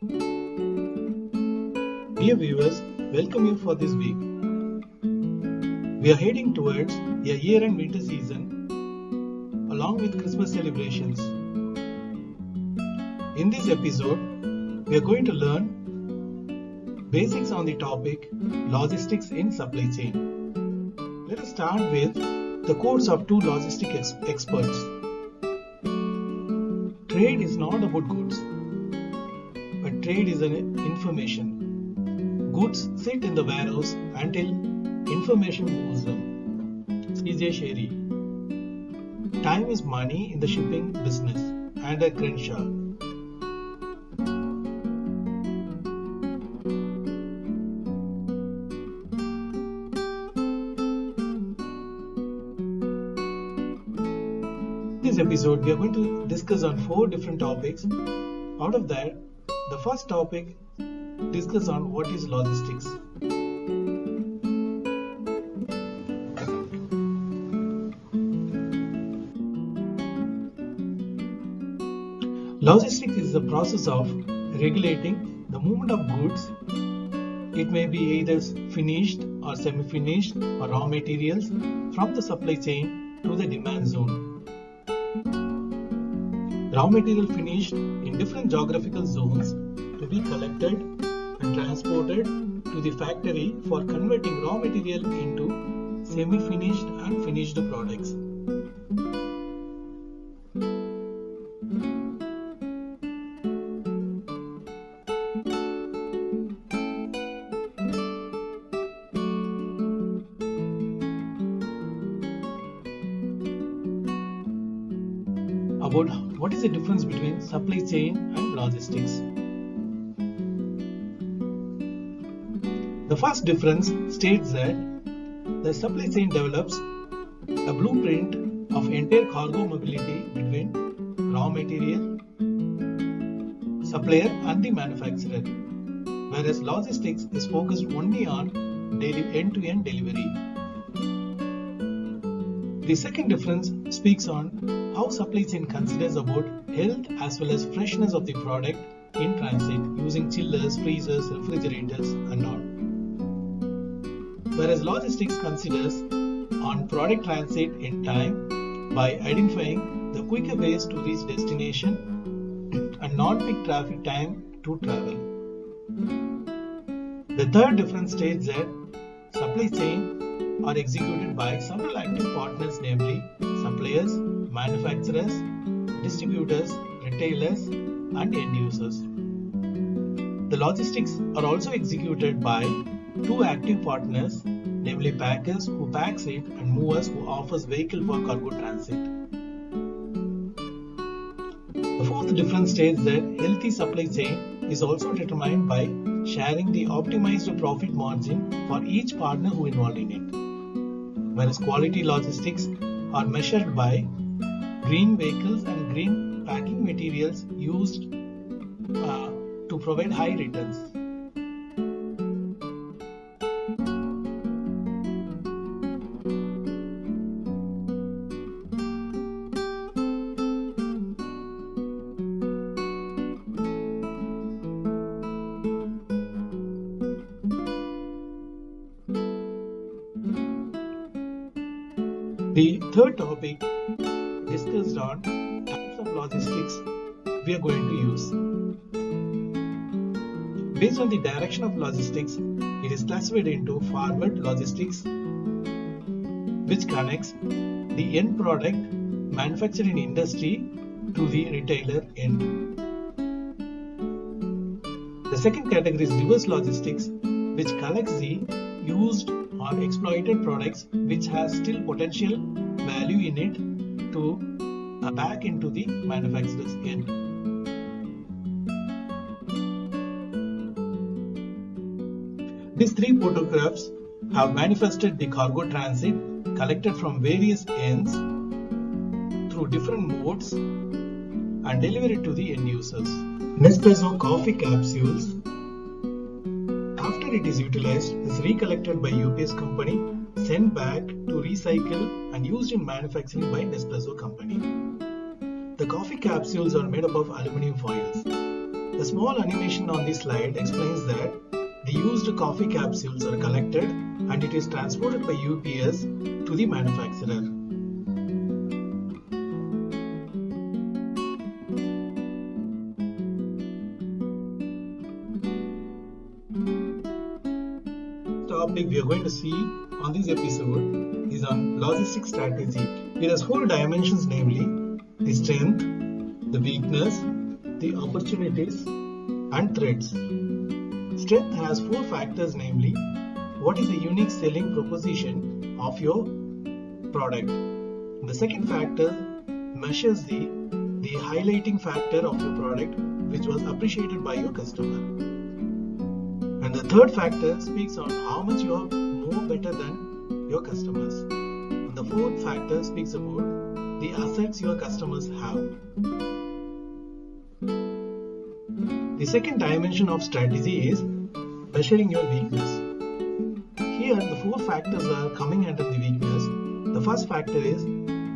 Dear viewers, welcome you for this week. We are heading towards a year-end winter season along with Christmas celebrations. In this episode, we are going to learn basics on the topic logistics in supply chain. Let us start with the quotes of two logistic ex- experts. Trade is not about goods, trade is an information. Goods sit in the warehouse until information moves them. CJ Sherry. Time is money in the shipping business. Andrew Crenshaw. In this episode, we are going to discuss on four different topics. Out of that, the first topic discuss on what is logistics. Logistics is the process of regulating the movement of goods. It may be either finished or semi-finished or raw materials from the supply chain to the demand zone. Raw material finished in different geographical zones to be collected and transported to the factory for converting raw material into semi-finished and finished products. About is the difference between supply chain and logistics? The first difference states that the supply chain develops a blueprint of entire cargo mobility between raw material, supplier and the manufacturer, whereas logistics is focused only on end-to-end delivery. The second difference speaks on how supply chain considers about health as well as freshness of the product in transit using chillers, freezers, refrigerators and all whereas logistics considers on product transit in time by identifying the quicker ways to reach destination and non-peak traffic time to travel. The third difference states that supply chain are executed by several active partners namely suppliers, manufacturers, distributors, retailers and end users. The logistics are also executed by two active partners namely packers who packs it and movers who offers vehicle for cargo transit. The fourth difference states that healthy supply chain is also determined by sharing the optimized profit margin for each partner who involved in it. Whereas quality logistics are measured by green vehicles and green packing materials used uh, to provide high returns. The third topic discussed on types of logistics we are going to use. Based on the direction of logistics, it is classified into forward logistics, which connects the end product manufactured in industry to the retailer end. The second category is reverse logistics, which collects the used or exploited products which has still potential value in it to uh, back into the manufacturer's end. These three photographs have manifested the cargo transit collected from various ends through different modes and delivered to the end users. Nespresso coffee capsules after it is utilized is recollected by UPS company, sent back to recycle and used in manufacturing by Nespresso company. The coffee capsules are made up of aluminum foils. The small animation on this slide explains that the used coffee capsules are collected and it is transported by UPS to the manufacturer. Going to see on this episode is on logistic strategy. It has four dimensions namely the strength, the weakness, the opportunities and threats. Strength has four factors namely what is the unique selling proposition of your product. The second factor measures the, the highlighting factor of your product which was appreciated by your customer. And the third factor speaks on how much you are more better than your customers. And the fourth factor speaks about the assets your customers have. The second dimension of strategy is measuring your weakness. Here, the four factors are coming under the weakness. The first factor is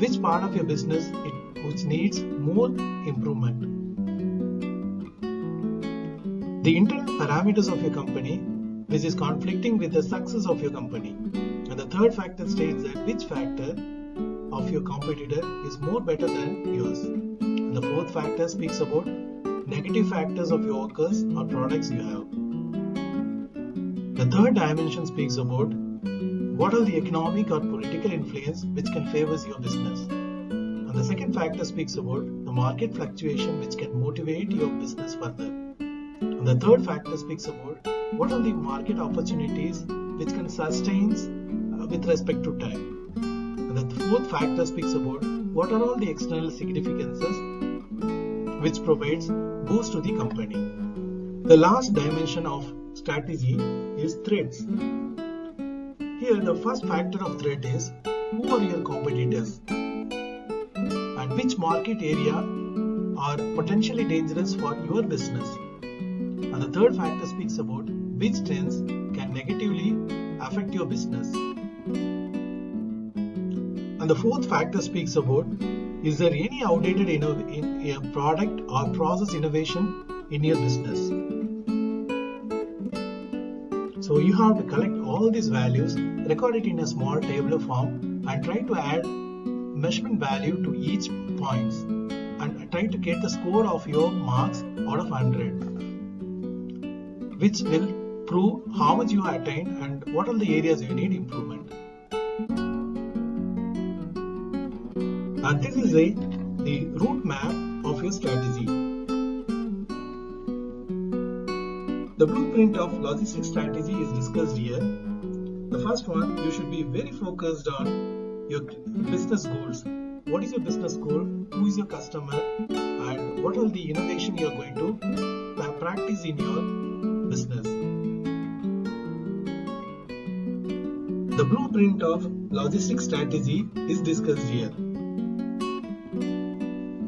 which part of your business it, which needs more improvement the internal parameters of your company which is conflicting with the success of your company. And the third factor states that which factor of your competitor is more better than yours. And the fourth factor speaks about negative factors of your workers or products you have. The third dimension speaks about what are the economic or political influence which can favor your business. And the second factor speaks about the market fluctuation which can motivate your business further. The third factor speaks about what are the market opportunities which can sustain uh, with respect to time. And the fourth factor speaks about what are all the external significances which provides boost to the company. The last dimension of strategy is threats. Here the first factor of threat is who are your competitors and which market area are potentially dangerous for your business. The third factor speaks about which trends can negatively affect your business. And the fourth factor speaks about is there any outdated in product or process innovation in your business. So you have to collect all these values, record it in a small tabular form and try to add measurement value to each points and try to get the score of your marks out of 100 which will prove how much you have attained and what are the areas you need improvement. And this is a, the route map of your strategy. The blueprint of logistics strategy is discussed here. The first one, you should be very focused on your business goals. What is your business goal? Who is your customer? And what are the innovation you are going to practice in your business. The blueprint of logistics strategy is discussed here.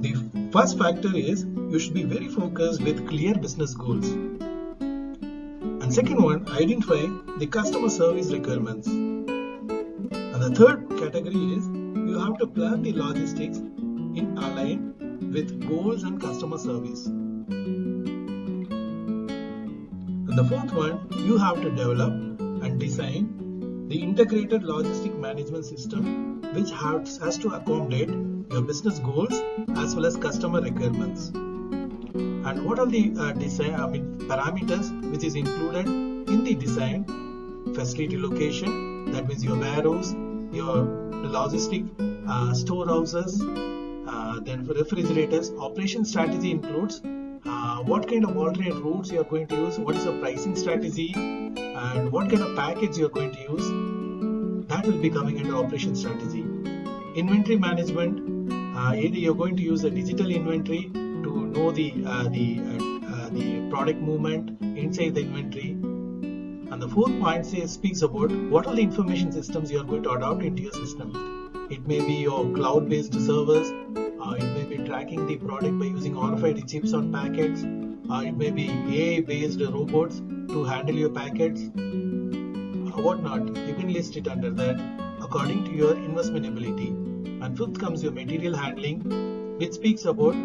The first factor is you should be very focused with clear business goals. And second one, identify the customer service requirements. And the third category is you have to plan the logistics in align with goals and customer service. The fourth one, you have to develop and design the integrated logistic management system which has, has to accommodate your business goals as well as customer requirements. And what are the uh, design, I mean, parameters which is included in the design? Facility location, that means your warehouse, your logistic uh, storehouses, uh, then refrigerators. Operation strategy includes what kind of alternate routes you are going to use, what is the pricing strategy, and what kind of package you are going to use. That will be coming under operation strategy. Inventory management, uh, either you're going to use a digital inventory to know the uh, the uh, uh, the product movement inside the inventory. And the fourth point says speaks about what are the information systems you are going to adopt into your system. It may be your cloud-based servers, the product by using RFID chips on packets. It may be AI-based robots to handle your packets. Uh, whatnot, you can list it under that according to your investment ability. And fifth comes your material handling, which speaks about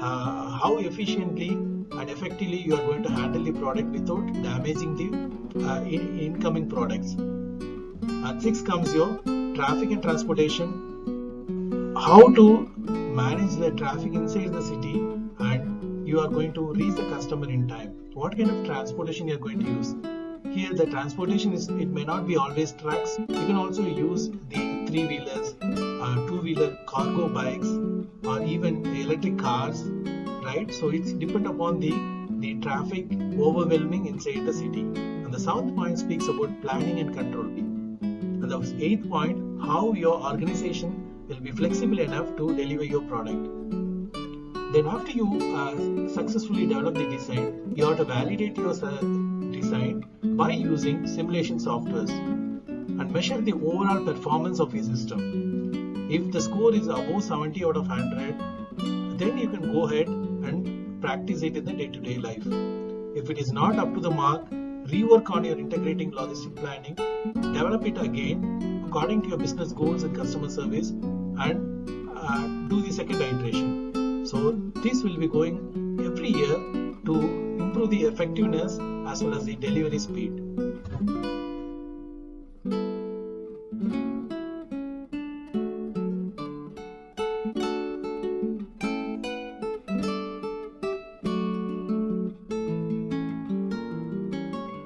uh, how efficiently and effectively you are going to handle the product without damaging the uh, in incoming products. At 6 comes your traffic and transportation. How to manage the traffic inside the city and you are going to reach the customer in time. What kind of transportation you are going to use? Here the transportation is it may not be always trucks. You can also use the three wheelers, uh, two wheeler cargo bikes or even electric cars right so it's depend upon the the traffic overwhelming inside the city and the seventh point speaks about planning and control and the eighth point how your organization will be flexible enough to deliver your product. Then after you uh, successfully develop the design. You have to validate your design by using simulation softwares and measure the overall performance of your system. If the score is above 70 out of 100 then you can go ahead and practice it in the day-to-day -day life. If it is not up to the mark, rework on your integrating logistic planning, develop it again according to your business goals and customer service and uh, do the second iteration. So this will be going every year to improve the effectiveness as well as the delivery speed.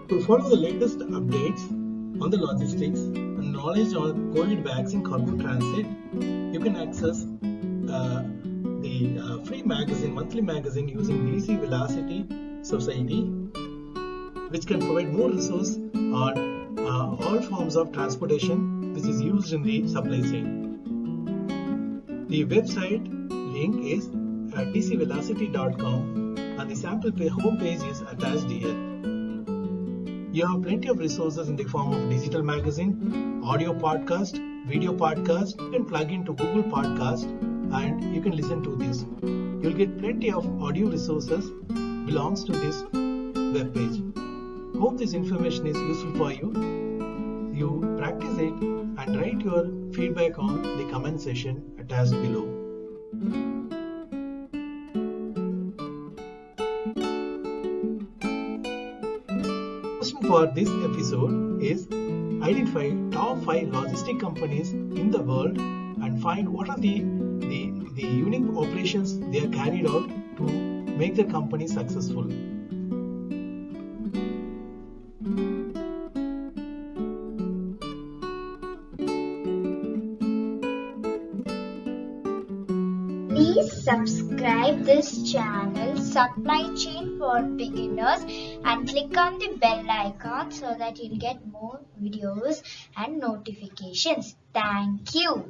To follow the latest updates on the logistics knowledge on COVID vaccine cargo transit, you can access uh, the uh, free magazine, monthly magazine using DC Velocity Society, which can provide more resource on uh, all forms of transportation which is used in the supply chain. The website link is uh, dcvelocity.com and the sample home page is attached here. You have plenty of resources in the form of digital magazine, audio podcast, video podcast, can plug into Google Podcast and you can listen to this. You'll get plenty of audio resources belongs to this web page. Hope this information is useful for you. You practice it and write your feedback on the comment section attached below. For this episode is identify top 5 logistic companies in the world and find what are the, the, the unique operations they are carried out to make the company successful. This channel Supply Chain for Beginners and click on the bell icon so that you'll get more videos and notifications. Thank you.